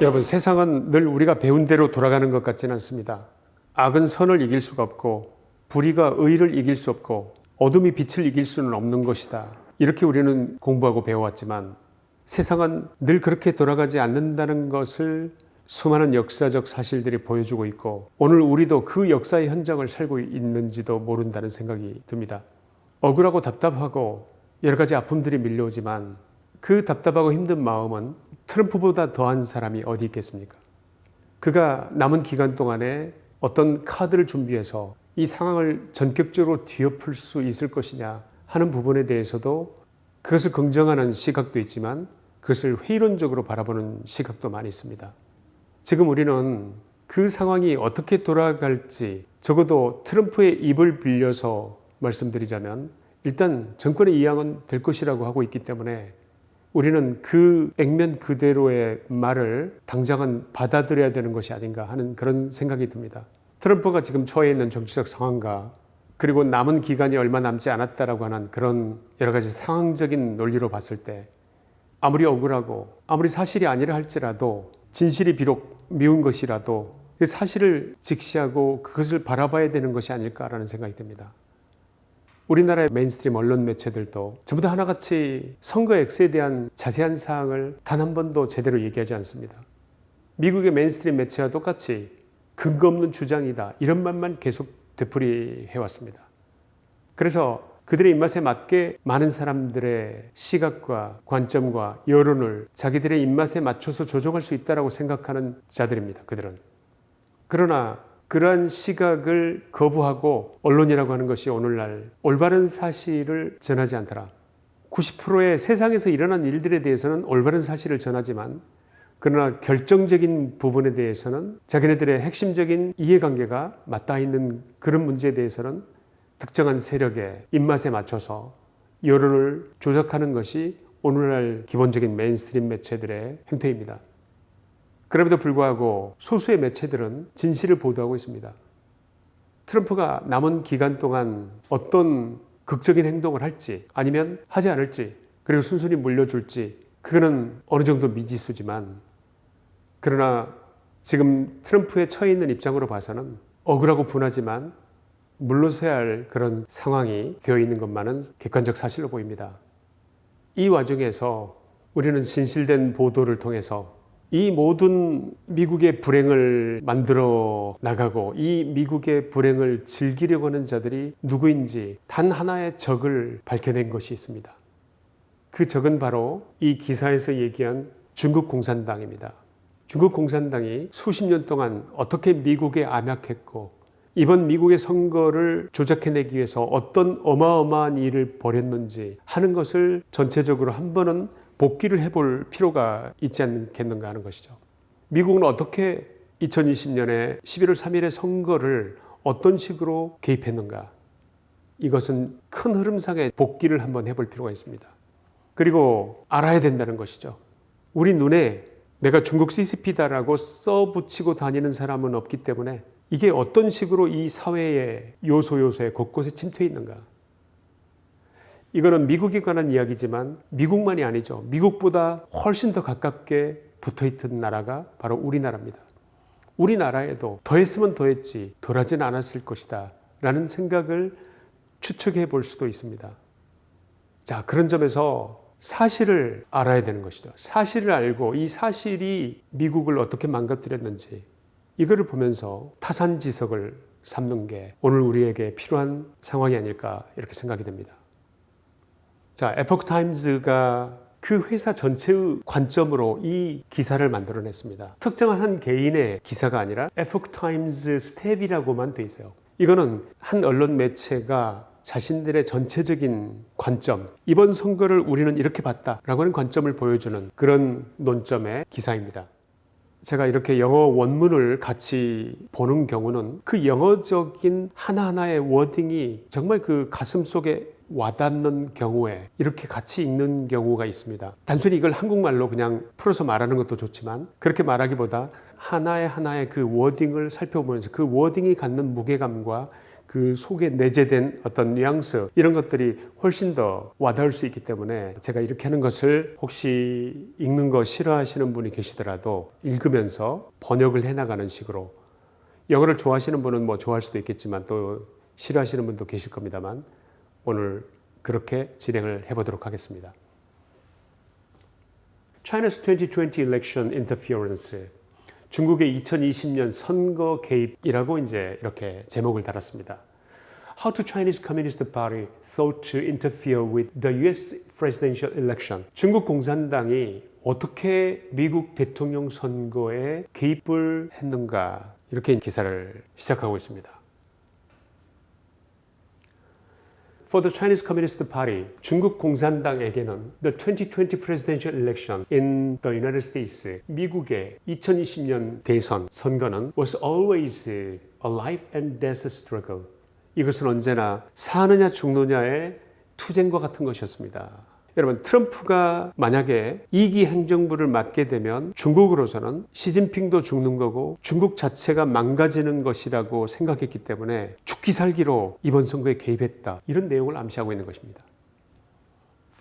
여러분 세상은 늘 우리가 배운 대로 돌아가는 것 같지는 않습니다. 악은 선을 이길 수가 없고 불의가 의를 이길 수 없고 어둠이 빛을 이길 수는 없는 것이다. 이렇게 우리는 공부하고 배워왔지만 세상은 늘 그렇게 돌아가지 않는다는 것을 수많은 역사적 사실들이 보여주고 있고 오늘 우리도 그 역사의 현장을 살고 있는지도 모른다는 생각이 듭니다. 억울하고 답답하고 여러 가지 아픔들이 밀려오지만 그 답답하고 힘든 마음은 트럼프보다 더한 사람이 어디 있겠습니까? 그가 남은 기간 동안에 어떤 카드를 준비해서 이 상황을 전격적으로 뒤엎을 수 있을 것이냐 하는 부분에 대해서도 그것을 긍정하는 시각도 있지만 그것을 회의론적으로 바라보는 시각도 많이 있습니다. 지금 우리는 그 상황이 어떻게 돌아갈지 적어도 트럼프의 입을 빌려서 말씀드리자면 일단 정권의 이양은 될 것이라고 하고 있기 때문에 우리는 그 액면 그대로의 말을 당장은 받아들여야 되는 것이 아닌가 하는 그런 생각이 듭니다. 트럼프가 지금 처해 있는 정치적 상황과 그리고 남은 기간이 얼마 남지 않았다라고 하는 그런 여러 가지 상황적인 논리로 봤을 때 아무리 억울하고 아무리 사실이 아니라 할지라도 진실이 비록 미운 것이라도 그 사실을 직시하고 그것을 바라봐야 되는 것이 아닐까라는 생각이 듭니다. 우리나라의 mainstream 언론 매체들도 전부 다 하나같이 선거 X에 대한 자세한 사항을 단 한 번도 제대로 얘기하지 않습니다. 미국의 mainstream 매체와 똑같이 근거 없는 주장이다 이런 말만 계속 되풀이해 왔습니다. 그래서 그들의 입맛에 맞게 많은 사람들의 시각과 관점과 여론을 자기들의 입맛에 맞춰서 조종할 수 있다고 생각하는 자들입니다. 그들은. 그러나 그러한 시각을 거부하고 언론이라고 하는 것이 오늘날 올바른 사실을 전하지 않더라. 90%의 세상에서 일어난 일들에 대해서는 올바른 사실을 전하지만 그러나 결정적인 부분에 대해서는 자기네들의 핵심적인 이해관계가 맞닿아 있는 그런 문제에 대해서는 특정한 세력의 입맛에 맞춰서 여론을 조작하는 것이 오늘날 기본적인 mainstream 매체들의 행태입니다. 그럼에도 불구하고 소수의 매체들은 진실을 보도하고 있습니다. 트럼프가 남은 기간 동안 어떤 극적인 행동을 할지 아니면 하지 않을지 그리고 순순히 물려줄지 그거는 어느 정도 미지수지만 그러나 지금 트럼프에 처해 있는 입장으로 봐서는 억울하고 분하지만 물러서야 할 그런 상황이 되어 있는 것만은 객관적 사실로 보입니다. 이 와중에서 우리는 진실된 보도를 통해서 이 모든 미국의 불행을 만들어 나가고 이 미국의 불행을 즐기려고 하는 자들이 누구인지 단 하나의 적을 밝혀낸 것이 있습니다. 그 적은 바로 이 기사에서 얘기한 중국 공산당입니다. 중국 공산당이 수십 년 동안 어떻게 미국에 암약했고 이번 미국의 선거를 조작해내기 위해서 어떤 어마어마한 일을 벌였는지 하는 것을 전체적으로 한 번은 복귀를 해볼 필요가 있지 않겠는가 하는 것이죠. 미국은 어떻게 2020년에 11월 3일의 선거를 어떤 식으로 개입했는가 이것은 큰 흐름상의 복귀를 한번 해볼 필요가 있습니다. 그리고 알아야 된다는 것이죠. 우리 눈에 내가 중국 CCP다라고 써붙이고 다니는 사람은 없기 때문에 이게 어떤 식으로 이 사회의 요소 요소에 곳곳에 침투해 있는가 이거는 미국에 관한 이야기지만 미국만이 아니죠. 미국보다 훨씬 더 가깝게 붙어 있던 나라가 바로 우리나라입니다. 우리나라에도 더했으면 더했지 덜하진 않았을 것이다 라는 생각을 추측해 볼 수도 있습니다. 자 그런 점에서 사실을 알아야 되는 것이죠. 사실을 알고 이 사실이 미국을 어떻게 망가뜨렸는지 이거를 보면서 타산지석을 삼는 게 오늘 우리에게 필요한 상황이 아닐까 이렇게 생각이 됩니다. 자, 에포크 타임즈가 그 회사 전체의 관점으로 이 기사를 만들어냈습니다. 특정한 한 개인의 기사가 아니라 에포크 타임즈 staff이라고만 돼 있어요. 이거는 한 언론 매체가 자신들의 전체적인 관점, 이번 선거를 우리는 이렇게 봤다 라고 하는 관점을 보여주는 그런 논점의 기사입니다. 제가 이렇게 영어 원문을 같이 보는 경우는 그 영어적인 하나하나의 워딩이 정말 그 가슴 속에 와닿는 경우에 이렇게 같이 읽는 경우가 있습니다. 단순히 이걸 한국말로 그냥 풀어서 말하는 것도 좋지만 그렇게 말하기보다 하나의 하나의 그 워딩을 살펴보면서 그 워딩이 갖는 무게감과 그 속에 내재된 어떤 뉘앙스 이런 것들이 훨씬 더 와닿을 수 있기 때문에 제가 이렇게 하는 것을 혹시 읽는 거 싫어하시는 분이 계시더라도 읽으면서 번역을 해나가는 식으로 영어를 좋아하시는 분은 뭐 좋아할 수도 있겠지만 또 싫어하시는 분도 계실 겁니다만 오늘 그렇게 진행을 해보도록 하겠습니다. China's 2020 election interference. 중국의 2020년 선거 개입이라고 이제 이렇게 제목을 달았습니다. How to Chinese Communist Party thought to interfere with the US presidential election. 중국 공산당이 어떻게 미국 대통령 선거에 개입을 했는가 이렇게 기사를 시작하고 있습니다. For the Chinese Communist Party, 중국 공산당에게는 the 2020 presidential election in the United States, 미국의 2020년 대선 선거는 was always a life and death struggle. 이것은 언제나 사느냐 죽느냐의 투쟁과 같은 것이었습니다. 여러분 트럼프가 만약에 2기 행정부를 맡게 되면 중국으로서는 시진핑도 죽는 거고 중국 자체가 망가지는 것이라고 생각했기 때문에 죽기 살기로 이번 선거에 개입했다. 이런 내용을 암시하고 있는 것입니다.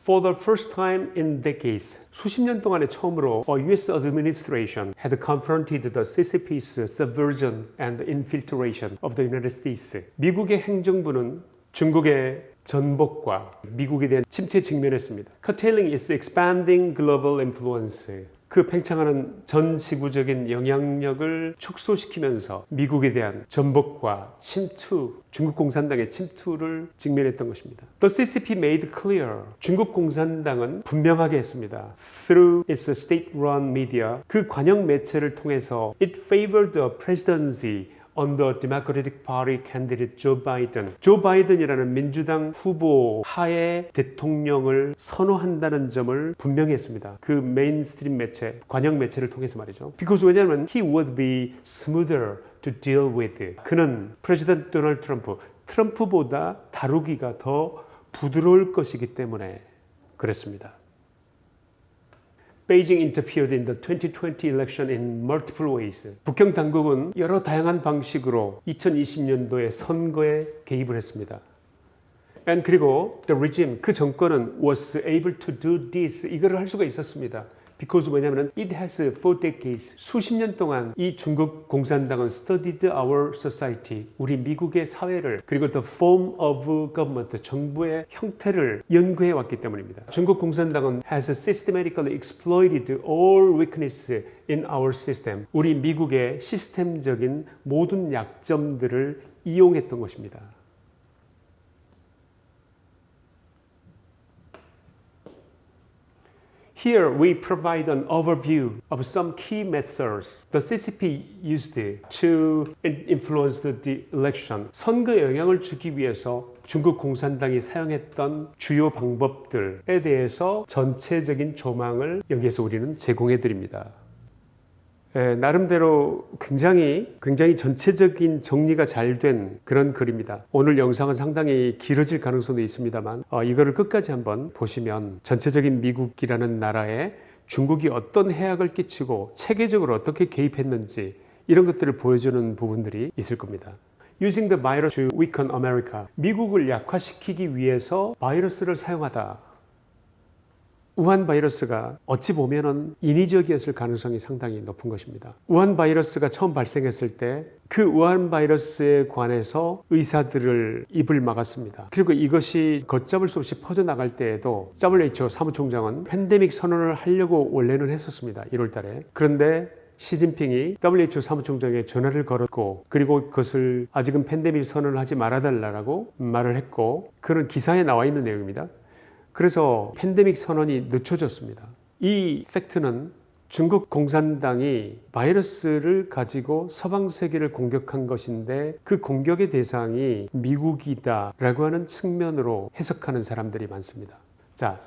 For the first time in decades, 수십 년 동안에 처음으로 a U.S. administration had confronted the CCP's subversion and infiltration of the United States. 미국의 행정부는 중국의 전복과 미국에 대한 침투에 직면했습니다. Curtailing its expanding global influence. 그 팽창하는 전 지구적인 영향력을 축소시키면서 미국에 대한 전복과 침투, 중국 공산당의 침투를 직면했던 것입니다. The CCP made clear. 중국 공산당은 분명하게 했습니다. Through its state-run media, 그 관영 매체를 통해서 it favored the presidency under Democratic Party candidate Joe Biden. 조 바이든이라는 민주당 후보 하에 대통령을 선호한다는 점을 분명히 했습니다. 그 mainstream 매체, 관영 매체를 통해서 말이죠. Because 왜냐하면 he would be smoother to deal with. 그는 President 도널드 트럼프, 트럼프보다 다루기가 더 부드러울 것이기 때문에 그랬습니다. Beijing interfered in the 2020 election in multiple ways. 북경 당국은 여러 다양한 방식으로 2020년도의 선거에 개입을 했습니다. And 그리고 the regime 그 정권은 was able to do this 이거를 할 수가 있었습니다. Because 왜냐하면 it has for decades 수십 년 동안 이 중국 공산당은 studied our society 우리 미국의 사회를 그리고 the form of government 정부의 형태를 연구해 왔기 때문입니다. 중국 공산당은 has systematically exploited all weakness in our system 우리 미국의 시스템적인 모든 약점들을 이용했던 것입니다. Here we provide an overview of some key methods the CCP used to influence the election. 선거에 영향을 주기 위해서 중국 공산당이 사용했던 주요 방법들에 대해서 전체적인 조망을 여기에서 우리는 제공해 드립니다. 예, 나름대로 굉장히 굉장히 전체적인 정리가 잘 된 그런 글입니다. 오늘 영상은 상당히 길어질 가능성도 있습니다만 어, 이거를 끝까지 한번 보시면 전체적인 미국이라는 나라에 중국이 어떤 해악을 끼치고 체계적으로 어떻게 개입했는지 이런 것들을 보여주는 부분들이 있을 겁니다. Using the virus to weaken America. 미국을 약화시키기 위해서 바이러스를 사용하다. 우한 바이러스가 어찌 보면은 인위적이었을 가능성이 상당히 높은 것입니다. 우한 바이러스가 처음 발생했을 때 그 우한 바이러스에 관해서 의사들을 입을 막았습니다. 그리고 이것이 걷잡을 수 없이 퍼져나갈 때에도 WHO 사무총장은 팬데믹 선언을 하려고 원래는 했었습니다. 1월 달에. 그런데 시진핑이 WHO 사무총장에 전화를 걸었고 그리고 그것을 아직은 팬데믹 선언을 하지 말아달라고 말을 했고 그런 기사에 나와 있는 내용입니다. 그래서 팬데믹 선언이 늦춰졌습니다. 이 팩트는 중국 공산당이 바이러스를 가지고 서방 세계를 공격한 것인데 그 공격의 대상이 미국이다 라고 하는 측면으로 해석하는 사람들이 많습니다. 자,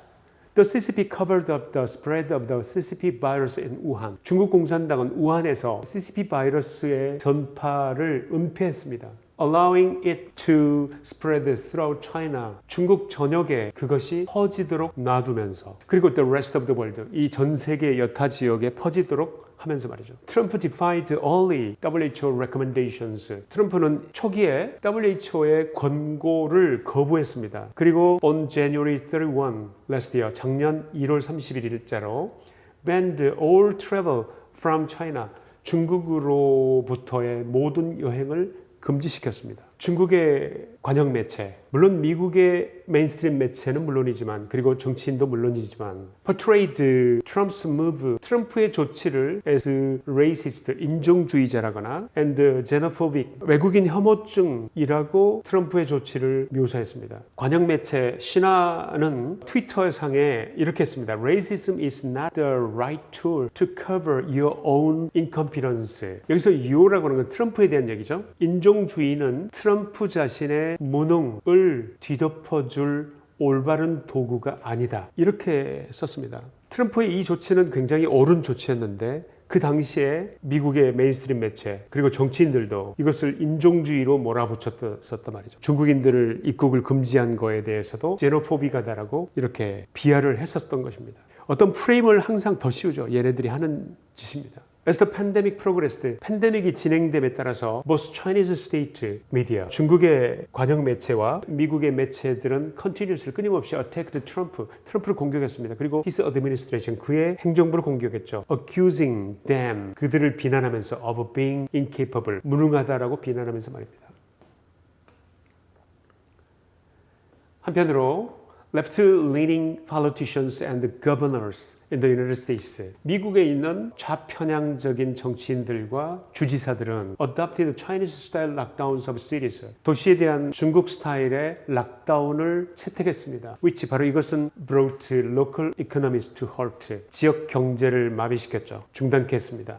The CCP covered up the spread of the CCP virus in Wuhan. 중국 공산당은 우한에서 CCP 바이러스의 전파를 은폐했습니다. Allowing it to spread throughout China. 중국 전역에 그것이 퍼지도록 놔두면서 그리고 the rest of the world 이 전 세계 여타 지역에 퍼지도록 하면서 말이죠. 트럼프 defied only WHO recommendations. 트럼프는 초기에 WHO의 권고를 거부했습니다. 그리고 on January 31 last year 작년 1월 31일자로 banned all travel from China 중국으로부터의 모든 여행을 금지시켰습니다. 중국의 관영 매체, 물론 미국의 mainstream 매체는 물론이지만 그리고 정치인도 물론이지만 portrayed Trump's move, 트럼프의 조치를 as racist, 인종주의자라거나 and xenophobic, 외국인 혐오증이라고 트럼프의 조치를 묘사했습니다. 관영 매체 신화는 트위터 상에 이렇게 했습니다. Racism is not the right tool to cover your own incompetence. 여기서 you라고 하는 건 트럼프에 대한 얘기죠. 인종주의는 트럼프 자신의 무능을 뒤덮어줄 올바른 도구가 아니다. 이렇게 썼습니다. 트럼프의 이 조치는 굉장히 옳은 조치였는데 그 당시에 미국의 mainstream 매체 그리고 정치인들도 이것을 인종주의로 몰아붙였었단 말이죠. 중국인들을 입국을 금지한 거에 대해서도 xenophobic하다라고 이렇게 비하를 했었던 것입니다. 어떤 프레임을 항상 더 씌우죠. 얘네들이 하는 짓입니다. As the pandemic progressed, 팬데믹이 진행됨에 따라서 both Chinese state media, 중국의 관영 매체와 미국의 매체들은 continuously 끊임없이 attacked Trump, 트럼프를 공격했습니다. 그리고 his administration, 그의 행정부를 공격했죠. accusing them, 그들을 비난하면서 of being incapable, 무능하다라고 비난하면서 말입니다. 한편으로 left-leaning politicians and governors in the United States. 미국에 있는 좌편향적인 정치인들과 주지사들은 adopted Chinese-style lockdowns of cities. 도시에 대한 중국 스타일의 락다운을 채택했습니다. which 바로 이것은 brought local economies to halt. 지역 경제를 마비시켰죠. 중단케 했습니다.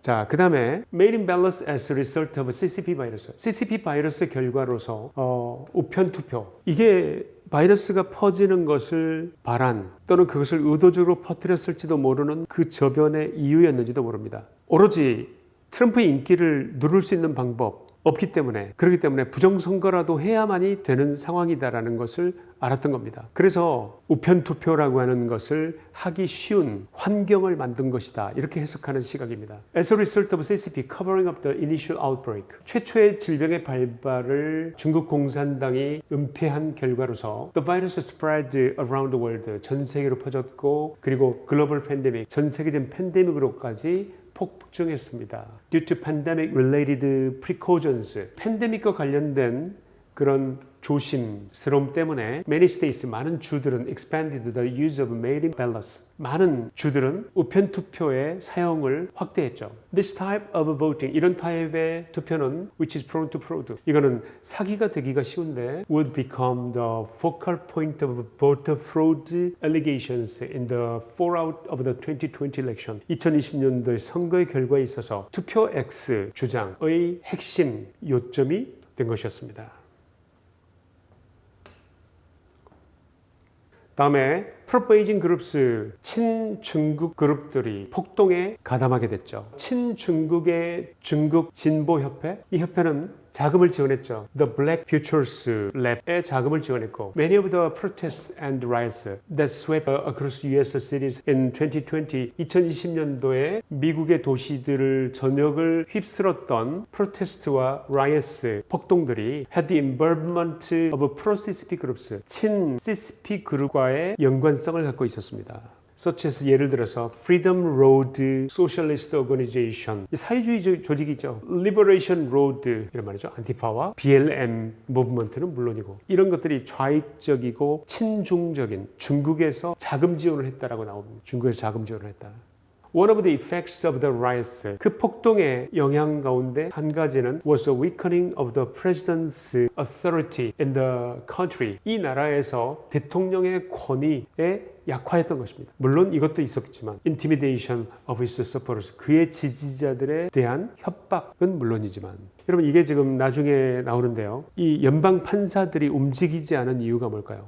자, 그 다음에 made in balance as result of CCP 바이러스. CCP 바이러스 결과로서 어, 우편 투표. 이게 바이러스가 퍼지는 것을 바란 또는 그것을 의도적으로 퍼뜨렸을지도 모르는 그 저변의 이유였는지도 모릅니다. 오로지 트럼프의 인기를 누를 수 있는 방법 없기 때문에 그렇기 때문에 부정선거라도 해야만이 되는 상황이다라는 것을 알았던 겁니다. 그래서 우편 투표라고 하는 것을 하기 쉬운 환경을 만든 것이다. 이렇게 해석하는 시각입니다. As a result of CCP covering up the initial outbreak, 최초의 질병의 발발을 중국 공산당이 은폐한 결과로서 the virus spread around the world, 전 세계로 퍼졌고 그리고 글로벌 팬데믹, 전 세계적인 팬데믹으로까지 폭증했습니다. Due to pandemic related precautions, 팬데믹과 관련된 그런 조심스러움 때문에 many states 많은 주들은 expanded the use of mail-in ballots 많은 주들은 우편 투표의 사용을 확대했죠. This type of voting 이런 타입의 투표는 which is prone to fraud 이거는 사기가 되기가 쉬운데 would become the focal point of voter fraud allegations in the fallout of the 2020 election 2020년도의 선거의 결과에 있어서 투표 X 주장의 핵심 요점이 된 것이었습니다. 다음에 프로페이징 그룹스 친중국 그룹들이 폭동에 가담하게 됐죠. 친중국의 중국 진보협회 이 협회는 자금을 지원했죠. The Black Futures Lab에 자금을 지원했고 Many of the protests and riots that swept across US cities in 2020 2020년도에 미국의 도시들을 전역을 휩쓸었던 프로테스트와 riots 폭동들이 had the involvement of pro-CCP groups 친 CCP 그룹과의 연관성을 갖고 있었습니다. Such as 예를 들어서 Freedom Road Socialist Organization 사회주의 조직이 죠. Liberation Road 이런 말이죠. 안티파와 BLM 무브먼트는 물론이고 이런 것들이 좌익적이고 친중적인 중국에서 자금 지원을 했다라고 나옵니다. 중국에서 자금 지원을 했다. One of the effects of the riots, 그 폭동의 영향 가운데 한 가지는 was a weakening of the president's authority in the country. 이 나라에서 대통령의 권위에 약화했던 것입니다. 물론 이것도 있었지만 intimidation of his supporters, 그의 지지자들에 대한 협박은 물론이지만 여러분 이게 지금 나중에 나오는데요. 이 연방 판사들이 움직이지 않은 이유가 뭘까요?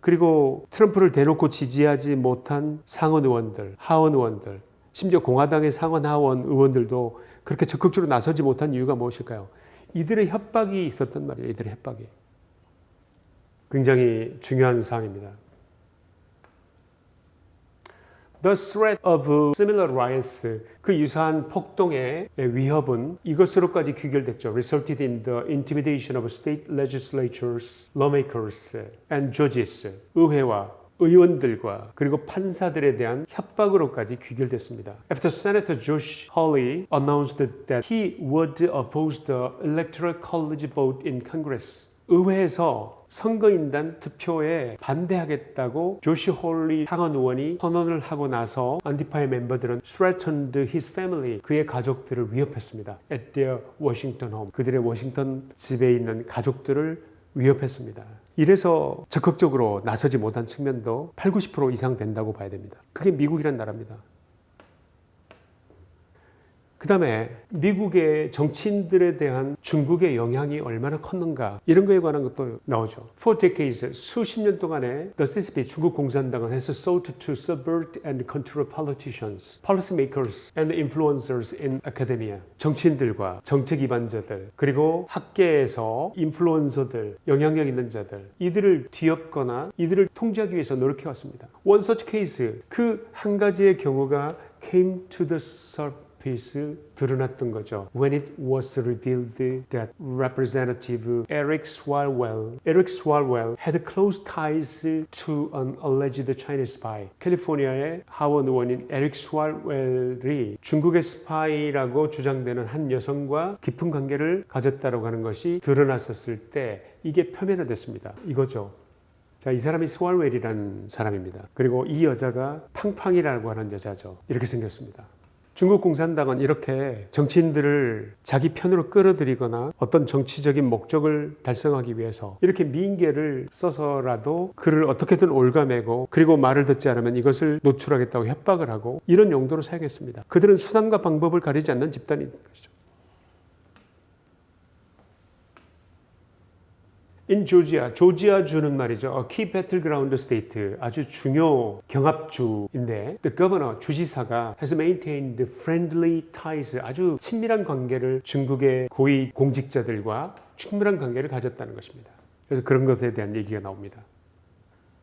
그리고 트럼프를 대놓고 지지하지 못한 상원 의원들, 하원 의원들, 심지어 공화당의 상원 하원 의원들도 그렇게 적극적으로 나서지 못한 이유가 무엇일까요? 이들의 협박이 있었단 말이에요. 이들의 협박이. 굉장히 중요한 사항입니다. The threat of similar riots, 그 유사한 폭동의 위협은 이것으로까지 귀결됐죠. Resulted in the intimidation of state legislatures, lawmakers, and judges. 의회와 의원들과 그리고 판사들에 대한 협박으로까지 귀결됐습니다. After Senator Josh Hawley announced that he would oppose the electoral college vote in Congress, 의회에서 선거인단 투표에 반대하겠다고 조시 홀리 상원 의원이 선언을 하고 나서 안티파의 멤버들은 threatened his family 그의 가족들을 위협했습니다. at their Washington home 그들의 워싱턴 집에 있는 가족들을 위협했습니다. 이래서 적극적으로 나서지 못한 측면도 8, 90% 이상 된다고 봐야 됩니다. 그게 미국이란 나라입니다. 그 다음에 미국의 정치인들에 대한 중국의 영향이 얼마나 컸는가 이런 거에 관한 것도 나오죠. For decades, 수십 년 동안에 The CCP 중국 공산당은 has sought to subvert and control politicians, policymakers and influencers in academia. 정치인들과 정책 기반자들 그리고 학계에서 인플루언서들, 영향력 있는 자들 이들을 뒤엎거나 이들을 통제하기 위해서 노력해 왔습니다. One such case 그 한 가지의 경우가 came to the surface 피스 드러났던 거죠. When it was revealed that Representative Eric Swalwell, Eric Swalwell had close ties to an alleged Chinese spy. 캘리포니아의 하원 의원인 에릭 스왈웰이 중국의 스파이라고 주장되는 한 여성과 깊은 관계를 가졌다고 하는 것이 드러났었을 때 이게 표면화됐습니다. 이거죠. 자, 이 사람이 스왈웰이라는 사람입니다. 그리고 이 여자가 팡팡이라고 하는 여자죠. 이렇게 생겼습니다. 중국 공산당은 이렇게 정치인들을 자기 편으로 끌어들이거나 어떤 정치적인 목적을 달성하기 위해서 이렇게 미인계를 써서라도 그를 어떻게든 올가매고 그리고 말을 듣지 않으면 이것을 노출하겠다고 협박을 하고 이런 용도로 사용했습니다. 그들은 수단과 방법을 가리지 않는 집단인 것이죠. In Georgia, 조지아 주는 말이죠. A key battleground state, 아주 중요 경합주인데 the governor, 주지사가 has maintained friendly ties, 아주 친밀한 관계를 중국의 고위 공직자들과 친밀한 관계를 가졌다는 것입니다. 그래서 그런 것에 대한 얘기가 나옵니다.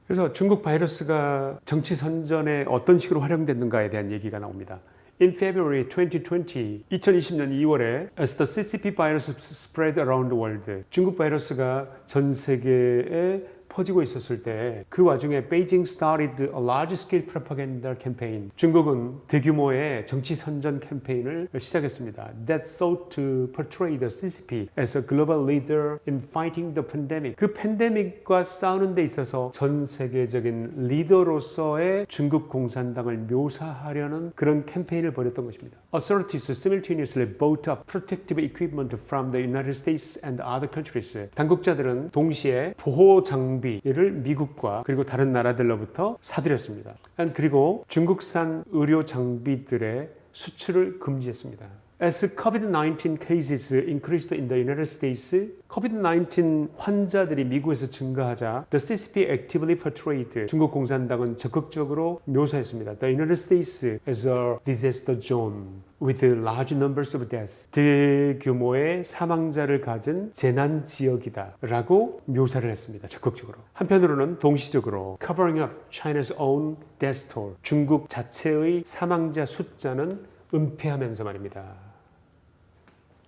그래서 중국 바이러스가 정치 선전에 어떤 식으로 활용됐는가에 대한 얘기가 나옵니다. In February 2020, 2020년 2월에 as the CCP virus spread around the world, 중국 바이러스가 전 세계에 퍼지고 있었을 때 그 와중에 Beijing started a large-scale propaganda campaign. 중국은 대규모의 정치 선전 캠페인을 시작했습니다. That sought to portray the CCP as a global leader in fighting the pandemic. 그 팬데믹과 싸우는 데 있어서 전 세계적인 리더로서의 중국 공산당을 묘사하려는 그런 캠페인을 벌였던 것입니다. Authorities simultaneously bought up protective equipment from the United States and other countries. 당국자들은 동시에 보호 장비 를 미국과 그리고 다른 나라들로부터 사들였습니다. 그리고 중국산 의료 장비들의 수출을 금지했습니다. As COVID-19 cases increased in the United States, COVID-19 환자들이 미국에서 증가하자 the CCP actively portrayed 중국 공산당은 적극적으로 묘사했습니다. The United States as a disaster zone with large numbers of deaths. 대규모의 사망자를 가진 재난 지역이다 라고 묘사를 했습니다. 적극적으로. 한편으로는 동시적으로 covering up China's own death toll. 중국 자체의 사망자 숫자는 은폐하면서 말입니다.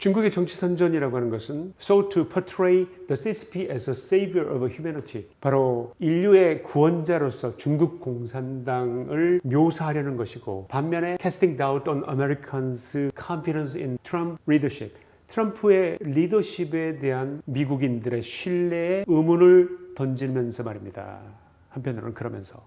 중국의 정치 선전이라고 하는 것은 so to portray the CCP as a savior of humanity 바로 인류의 구원자로서 중국 공산당을 묘사하려는 것이고 반면에 casting doubt on Americans' confidence in Trump leadership 트럼프의 리더십에 대한 미국인들의 신뢰에 의문을 던지면서 말입니다. 한편으로는 그러면서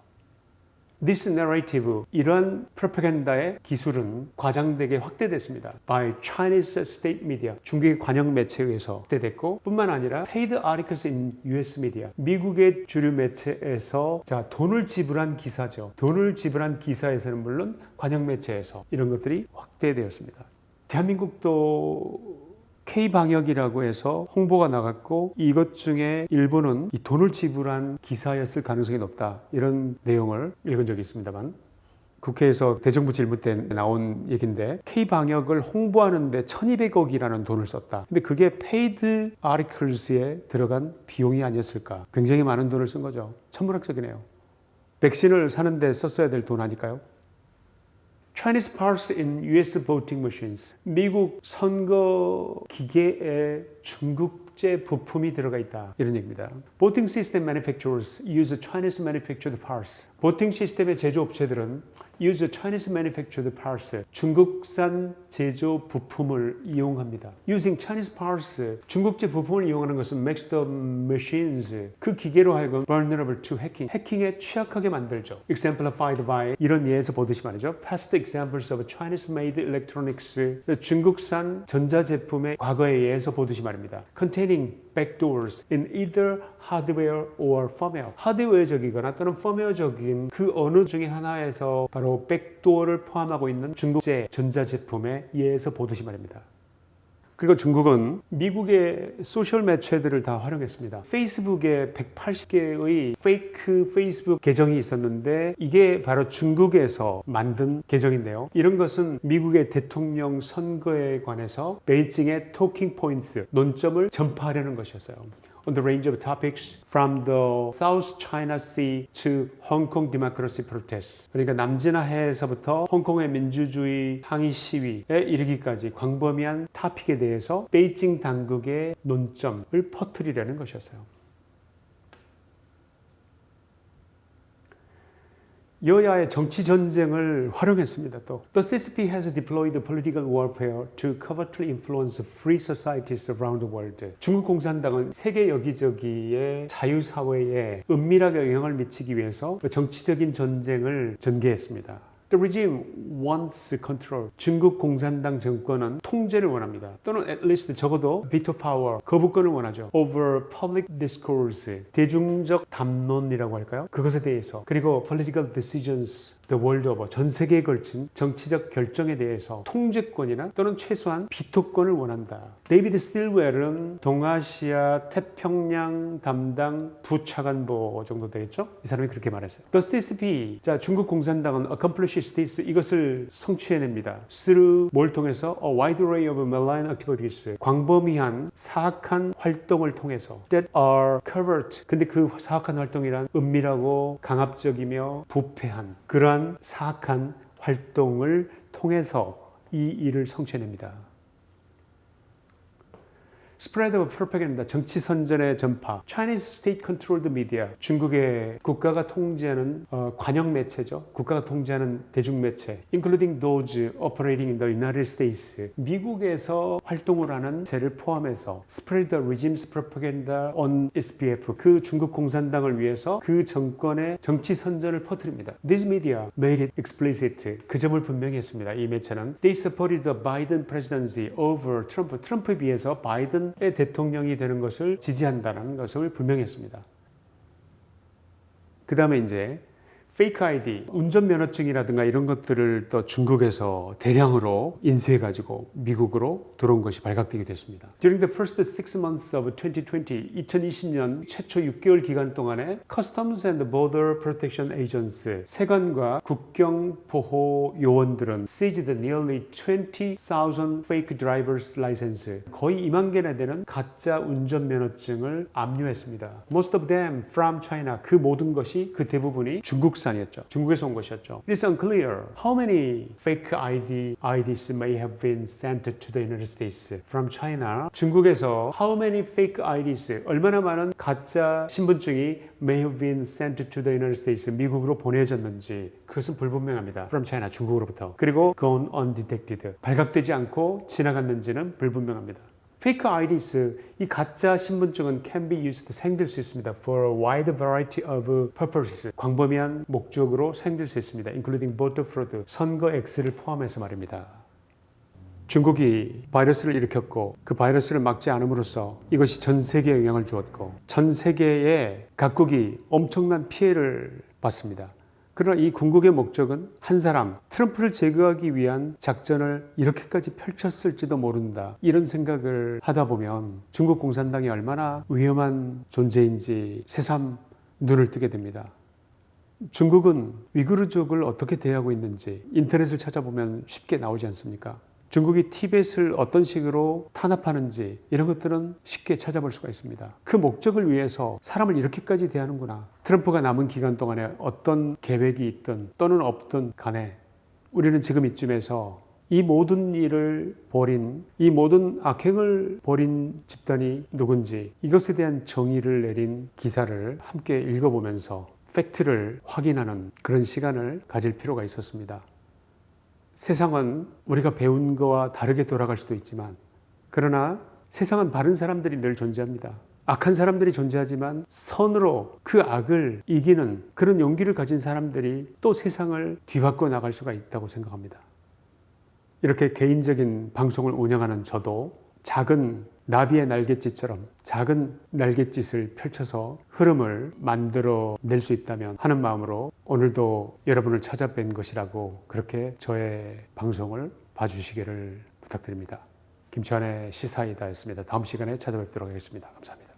This narrative, 이러한 프로파간다의 기술은 과장되게 확대됐습니다. By Chinese state media, 중국의 관영 매체에 의해서 확대됐고 뿐만 아니라 paid articles in US media, 미국의 주류 매체에서 자 돈을 지불한 기사죠. 돈을 지불한 기사에서는 물론 관영 매체에서 이런 것들이 확대되었습니다. 대한민국도 K방역이라고 해서 홍보가 나갔고 이것 중에 일부는 이 돈을 지불한 기사였을 가능성이 높다 이런 내용을 읽은 적이 있습니다만 국회에서 대정부 질문 때 나온 얘기인데 K방역을 홍보하는데 1200억이라는 돈을 썼다. 근데 그게 paid articles에 들어간 비용이 아니었을까. 굉장히 많은 돈을 쓴 거죠. 천문학적이네요. 백신을 사는데 썼어야 될 돈 아닐까요? Chinese parts in US voting machines. 미국 선거 기계에 중국제 부품이 들어가 있다. 이런 얘기입니다. Voting system manufacturers use Chinese manufactured parts. voting 시스템의 제조업체들은 use Chinese manufactured parts. 중국산 제조 부품을 이용합니다. Using Chinese parts. 중국제 부품을 이용하는 것은 makes the machines. 그 기계로 하여금 vulnerable to hacking. 해킹에 취약하게 만들죠. Exemplified by 이런 예에서 보듯이 말이죠. Past examples of Chinese-made electronics. 중국산 전자제품의 과거의 예에서 보듯이 말입니다. Containing backdoors in either hardware or firmware. 하드웨어적이거나 또는 펌웨어적인 그 어느 중에 하나에서 바로 백도어를 포함하고 있는 중국제 전자제품에 의해서 보듯이 말입니다. 그리고 중국은 미국의 소셜 매체들을 다 활용했습니다. 페이스북에 180개의 fake 페이스북 계정이 있었는데 이게 바로 중국에서 만든 계정인데요. 이런 것은 미국의 대통령 선거에 관해서 베이징의 talking point, 논점을 전파하려는 것이었어요. On the range of topics from the South China Sea to Hong Kong democracy protests. 그러니까 남지나해에서부터 홍콩의 민주주의 항의 시위에 이르기까지 광범위한 topic에 대해서 베이징 당국의 논점을 퍼뜨리려는 것이었어요. 여야의 정치 전쟁을 활용했습니다. 또 The CCP has deployed political warfare to covertly influence free societies around the world. 중국 공산당은 세계 여기저기의 자유 사회에 은밀하게 영향을 미치기 위해서 정치적인 전쟁을 전개했습니다. The regime wants control. 중국 공산당 정권은 통제를 원합니다. 또는 at least 적어도 veto power, 거부권을 원하죠. Over public discourse, 대중적 담론이라고 할까요? 그것에 대해서. 그리고 political decisions, the world over, 전 세계에 걸친 정치적 결정에 대해서 통제권이나 또는 최소한 비토권을 원한다. 데이비드 스틸웰은 동아시아 태평양 담당 부차관보 정도 되겠죠? 이 사람이 그렇게 말했어요. The CCP, 자 중국 공산당은 this 이것을 성취해냅니다. through 뭘 통해서 a wide array of malign activities 광범위한 사악한 활동을 통해서 that are covert. 근데 그 사악한 활동이란 은밀하고 강압적이며 부패한 그러한 사악한 활동을 통해서 이 일을 성취해냅니다. Spread of propaganda, 정치 선전의 전파, Chinese state-controlled media, 중국의 국가가 통제하는 어, 관영 매체죠. 국가가 통제하는 대중 매체, including those operating in the United States, 미국에서 활동을 하는 세를 포함해서 spread the regime's propaganda on SPF, 그 중국 공산당을 위해서 그 정권의 정치 선전을 퍼뜨립니다. These media made it explicit. 그 점을 분명히 했습니다. 이 매체는 they supported the Biden presidency over Trump. 트럼프에 비해서 바이든 의 대통령이 되는 것을 지지한다는 것을 분명히 했습니다. 그 다음에 이제 페이크 아이디, 운전면허증이라든가 이런 것들을 또 중국에서 대량으로 인수해가지고 미국으로 들어온 것이 발각되게 됐습니다. During the first six months of 2020, 2020년 최초 6개월 기간 동안에 Customs and Border Protection Agents, 세관과 국경보호 요원들은 seized nearly 20,000 fake driver's license, 거의 2만 개나 되는 가짜 운전면허증을 압류했습니다. Most of them from China, 그 모든 것이 그 대부분이 중국 중국산이었죠. 중국에서 온 것이었죠. It is unclear how many fake ID, IDs may have been sent to the United States from China. 중국에서 how many fake IDs, 얼마나 많은 가짜 신분증이 may have been sent to the United States, 미국으로 보내졌는지 그것은 불분명합니다. From China, 중국으로부터. 그리고 gone undetected, 발각되지 않고 지나갔는지는 불분명합니다. 페이크 아이디스, 이 가짜 신분증은 can be used, 사용될 수 있습니다. for a wide variety of purposes, 광범위한 목적으로 사용될 수 있습니다. including voter fraud, 선거 X를 포함해서 말입니다. 중국이 바이러스를 일으켰고 그 바이러스를 막지 않음으로써 이것이 전 세계에 영향을 주었고 전 세계의 각국이 엄청난 피해를 봤습니다. 그러나 이 궁극의 목적은 한 사람, 트럼프를 제거하기 위한 작전을 이렇게까지 펼쳤을지도 모른다. 이런 생각을 하다 보면 중국 공산당이 얼마나 위험한 존재인지 새삼 눈을 뜨게 됩니다. 중국은 위구르족을 어떻게 대하고 있는지 인터넷을 찾아보면 쉽게 나오지 않습니까? 중국이 티벳을 어떤 식으로 탄압하는지 이런 것들은 쉽게 찾아볼 수가 있습니다. 그 목적을 위해서 사람을 이렇게까지 대하는구나. 트럼프가 남은 기간 동안에 어떤 계획이 있든 또는 없든 간에 우리는 지금 이쯤에서 이 모든 일을 벌인 이 모든 악행을 벌인 집단이 누군지 이것에 대한 정의를 내린 기사를 함께 읽어보면서 팩트를 확인하는 그런 시간을 가질 필요가 있었습니다. 세상은 우리가 배운 거와 다르게 돌아갈 수도 있지만 그러나 세상은 바른 사람들이 늘 존재합니다. 악한 사람들이 존재하지만 선으로 그 악을 이기는 그런 용기를 가진 사람들이 또 세상을 뒤바꿔 나갈 수가 있다고 생각합니다. 이렇게 개인적인 방송을 운영하는 저도 작은 나비의 날갯짓처럼 작은 날갯짓을 펼쳐서 흐름을 만들어 낼 수 있다면 하는 마음으로 오늘도 여러분을 찾아뵌 것이라고 그렇게 저의 방송을 봐주시기를 부탁드립니다. 김치환의 시사이다였습니다. 다음 시간에 찾아뵙도록 하겠습니다. 감사합니다.